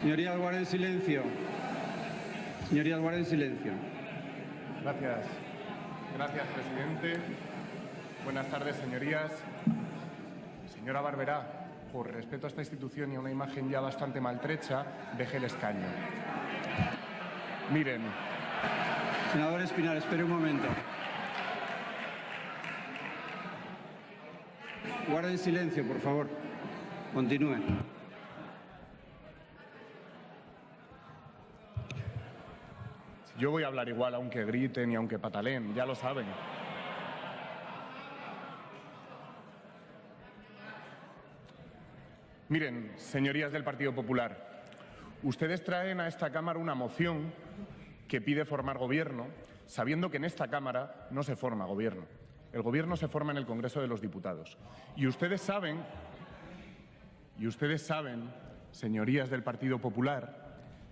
Señorías, guarden silencio. Señorías, guarden silencio. Gracias. Gracias, presidente. Buenas tardes, señorías. Señora Barberá, por respeto a esta institución y a una imagen ya bastante maltrecha, deje el escaño. Miren, Senador Espinar, espere un momento. Guarden silencio, por favor. Continúen. Yo voy a hablar igual aunque griten y aunque pataleen, ya lo saben. Miren, señorías del Partido Popular, ustedes traen a esta Cámara una moción que pide formar gobierno, sabiendo que en esta Cámara no se forma gobierno. El gobierno se forma en el Congreso de los Diputados. Y ustedes saben, y ustedes saben, señorías del Partido Popular,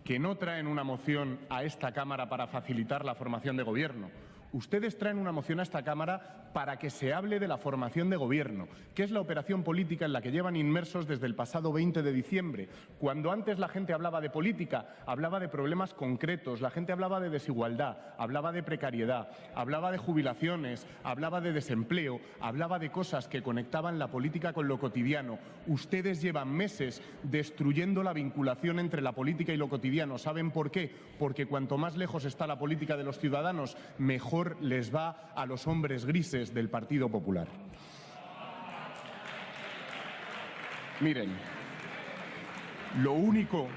que no traen una moción a esta Cámara para facilitar la formación de gobierno, Ustedes traen una moción a esta Cámara para que se hable de la formación de gobierno, que es la operación política en la que llevan inmersos desde el pasado 20 de diciembre. Cuando antes la gente hablaba de política, hablaba de problemas concretos, la gente hablaba de desigualdad, hablaba de precariedad, hablaba de jubilaciones, hablaba de desempleo, hablaba de cosas que conectaban la política con lo cotidiano. Ustedes llevan meses destruyendo la vinculación entre la política y lo cotidiano. ¿Saben por qué? Porque cuanto más lejos está la política de los ciudadanos, mejor les va a los hombres grises del Partido Popular. Miren, lo único,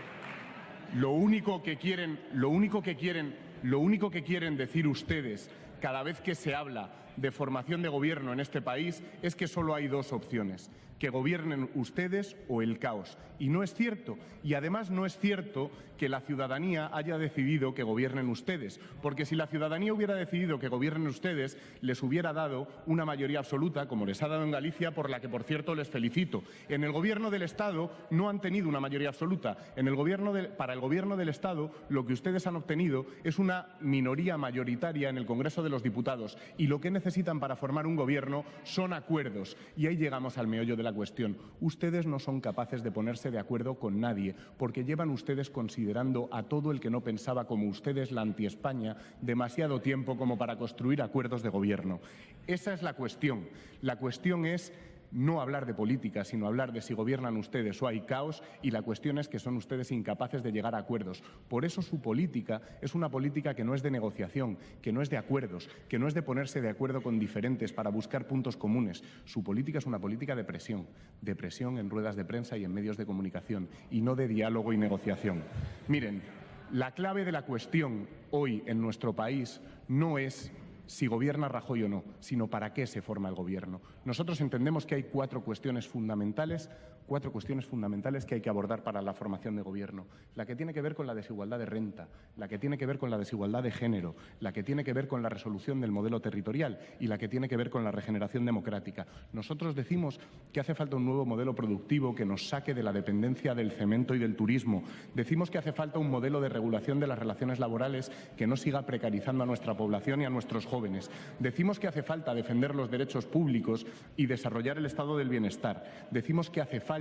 lo único que quieren, lo único que quieren, lo único que quieren decir ustedes cada vez que se habla de formación de gobierno en este país es que solo hay dos opciones, que gobiernen ustedes o el caos. Y no es cierto. Y además no es cierto que la ciudadanía haya decidido que gobiernen ustedes, porque si la ciudadanía hubiera decidido que gobiernen ustedes, les hubiera dado una mayoría absoluta, como les ha dado en Galicia, por la que, por cierto, les felicito. En el Gobierno del Estado no han tenido una mayoría absoluta. En el gobierno para el Gobierno del Estado lo que ustedes han obtenido es una minoría mayoritaria en el Congreso de los Diputados y lo que necesitan para formar un Gobierno son acuerdos. Y ahí llegamos al meollo de la cuestión. Ustedes no son capaces de ponerse de acuerdo con nadie, porque llevan ustedes considerando a todo el que no pensaba como ustedes la anti-España demasiado tiempo como para construir acuerdos de gobierno. Esa es la cuestión. La cuestión es no hablar de política, sino hablar de si gobiernan ustedes o hay caos y la cuestión es que son ustedes incapaces de llegar a acuerdos. Por eso su política es una política que no es de negociación, que no es de acuerdos, que no es de ponerse de acuerdo con diferentes para buscar puntos comunes. Su política es una política de presión, de presión en ruedas de prensa y en medios de comunicación y no de diálogo y negociación. Miren, la clave de la cuestión hoy en nuestro país no es si gobierna Rajoy o no, sino para qué se forma el gobierno. Nosotros entendemos que hay cuatro cuestiones fundamentales cuatro cuestiones fundamentales que hay que abordar para la formación de gobierno. La que tiene que ver con la desigualdad de renta, la que tiene que ver con la desigualdad de género, la que tiene que ver con la resolución del modelo territorial y la que tiene que ver con la regeneración democrática. Nosotros decimos que hace falta un nuevo modelo productivo que nos saque de la dependencia del cemento y del turismo. Decimos que hace falta un modelo de regulación de las relaciones laborales que no siga precarizando a nuestra población y a nuestros jóvenes. Decimos que hace falta defender los derechos públicos y desarrollar el estado del bienestar. Decimos que hace falta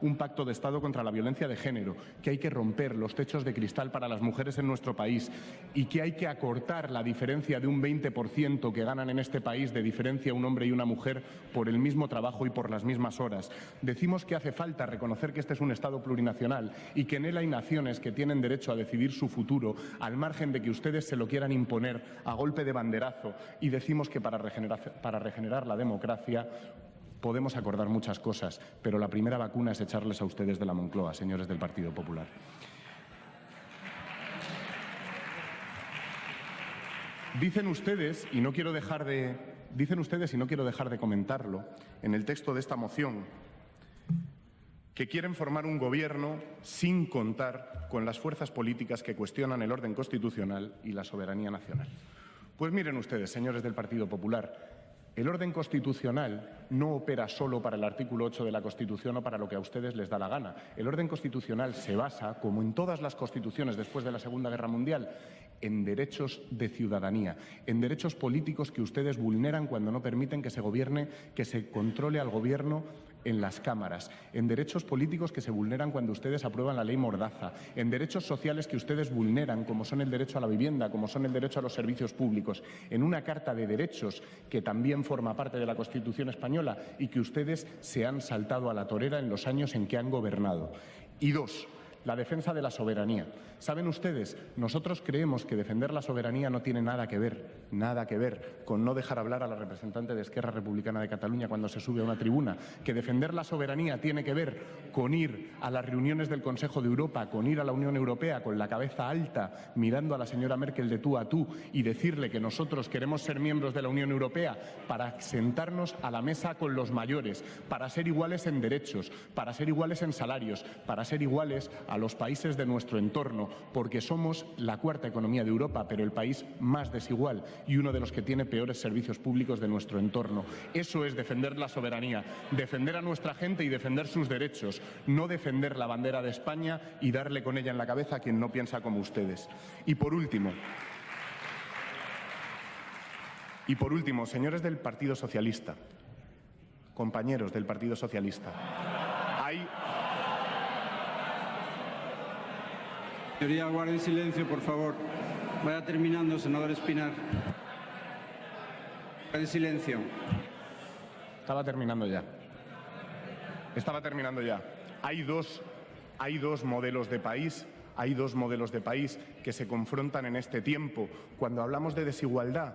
un pacto de Estado contra la violencia de género, que hay que romper los techos de cristal para las mujeres en nuestro país y que hay que acortar la diferencia de un 20% que ganan en este país de diferencia un hombre y una mujer por el mismo trabajo y por las mismas horas. Decimos que hace falta reconocer que este es un Estado plurinacional y que en él hay naciones que tienen derecho a decidir su futuro al margen de que ustedes se lo quieran imponer a golpe de banderazo y decimos que para regenerar, para regenerar la democracia Podemos acordar muchas cosas, pero la primera vacuna es echarles a ustedes de la Moncloa, señores del Partido Popular. Dicen ustedes, y no quiero dejar de, dicen ustedes, y no quiero dejar de comentarlo, en el texto de esta moción, que quieren formar un gobierno sin contar con las fuerzas políticas que cuestionan el orden constitucional y la soberanía nacional. Pues miren ustedes, señores del Partido Popular, el orden constitucional no opera solo para el artículo 8 de la Constitución o para lo que a ustedes les da la gana. El orden constitucional se basa, como en todas las constituciones después de la Segunda Guerra Mundial, en derechos de ciudadanía, en derechos políticos que ustedes vulneran cuando no permiten que se gobierne, que se controle al gobierno en las cámaras, en derechos políticos que se vulneran cuando ustedes aprueban la ley Mordaza, en derechos sociales que ustedes vulneran, como son el derecho a la vivienda, como son el derecho a los servicios públicos, en una Carta de Derechos que también forma parte de la Constitución española y que ustedes se han saltado a la torera en los años en que han gobernado. Y dos, la defensa de la soberanía. Saben ustedes, nosotros creemos que defender la soberanía no tiene nada que ver, nada que ver con no dejar hablar a la representante de Esquerra Republicana de Cataluña cuando se sube a una tribuna, que defender la soberanía tiene que ver con ir a las reuniones del Consejo de Europa, con ir a la Unión Europea con la cabeza alta, mirando a la señora Merkel de tú a tú y decirle que nosotros queremos ser miembros de la Unión Europea para sentarnos a la mesa con los mayores, para ser iguales en derechos, para ser iguales en salarios, para ser iguales a los países de nuestro entorno, porque somos la cuarta economía de Europa, pero el país más desigual y uno de los que tiene peores servicios públicos de nuestro entorno. Eso es defender la soberanía, defender a nuestra gente y defender sus derechos, no defender la bandera de España y darle con ella en la cabeza a quien no piensa como ustedes. Y por último, y por último, señores del Partido Socialista, compañeros del Partido Socialista, hay Señoría, guarden silencio, por favor. Vaya terminando, senador Espinar. Guarden silencio. Estaba terminando ya. Estaba terminando ya. Hay dos, hay dos modelos de país, hay dos modelos de país que se confrontan en este tiempo. Cuando hablamos de desigualdad,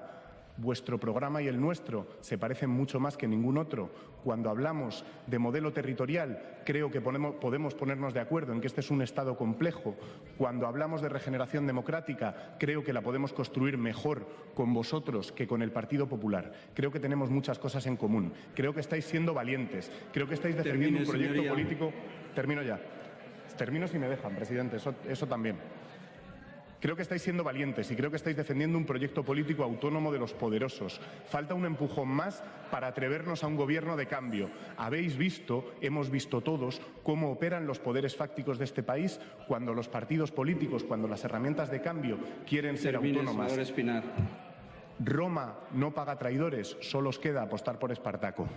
Vuestro programa y el nuestro se parecen mucho más que ningún otro. Cuando hablamos de modelo territorial, creo que podemos ponernos de acuerdo en que este es un Estado complejo. Cuando hablamos de regeneración democrática, creo que la podemos construir mejor con vosotros que con el Partido Popular. Creo que tenemos muchas cosas en común. Creo que estáis siendo valientes. Creo que estáis defendiendo un proyecto político. Termino ya. Termino si me dejan, presidente. Eso, eso también. Creo que estáis siendo valientes y creo que estáis defendiendo un proyecto político autónomo de los poderosos. Falta un empujón más para atrevernos a un gobierno de cambio. Habéis visto, hemos visto todos, cómo operan los poderes fácticos de este país cuando los partidos políticos, cuando las herramientas de cambio quieren ser autónomas. Roma no paga traidores, solo os queda apostar por Espartaco.